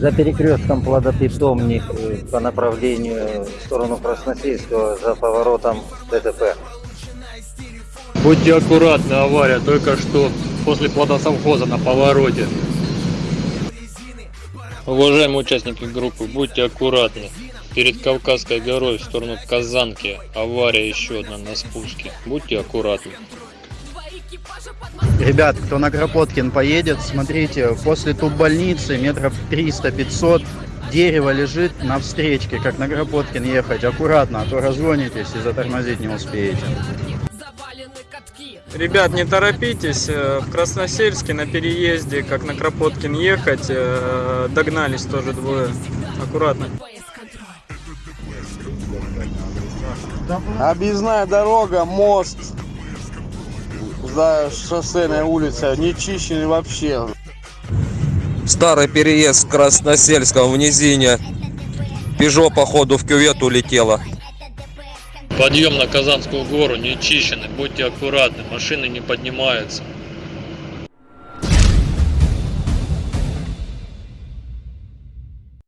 За перекрестком плодопитомник э, по направлению в сторону Красносельского за поворотом ДТП. Будьте аккуратны, авария только что после плодосовхоза на повороте. Уважаемые участники группы, будьте аккуратны. Перед Кавказской горой в сторону Казанки авария еще одна на спуске. Будьте аккуратны. Ребят, кто на Кропоткин поедет, смотрите, после туб-больницы метров 300-500 дерево лежит на встречке, как на Кропоткин ехать. Аккуратно, а то разгонитесь и затормозить не успеете. Ребят, не торопитесь, э, в Красносельске на переезде, как на Кропоткин ехать, э, догнались тоже двое. Аккуратно. Объездная дорога, мост за шоссейной улицей, не чищенный вообще. Старый переезд с Красносельском в низине. Пежо, походу, в кювет улетела. Подъем на Казанскую гору не чищенный, будьте аккуратны, машины не поднимаются.